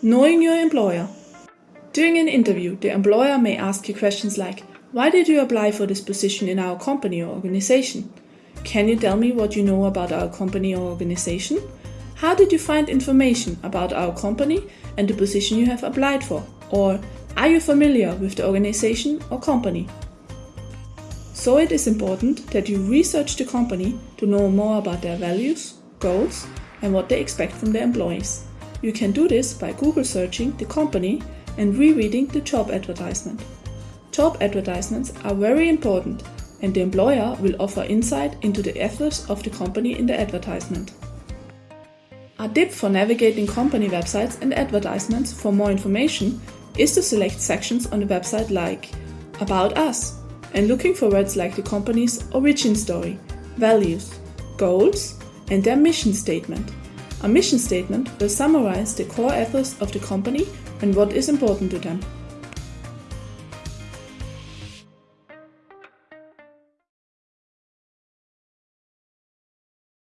Knowing your employer. During an interview, the employer may ask you questions like Why did you apply for this position in our company or organization? Can you tell me what you know about our company or organization? How did you find information about our company and the position you have applied for? Or are you familiar with the organization or company? So it is important that you research the company to know more about their values, goals, and what they expect from their employees. You can do this by Google searching the company and rereading the job advertisement. Job advertisements are very important and the employer will offer insight into the ethos of the company in the advertisement. A tip for navigating company websites and advertisements for more information is to select sections on the website like About Us and looking for words like the company's origin story, values, goals, and their mission statement. A mission statement will summarize the core ethos of the company and what is important to them.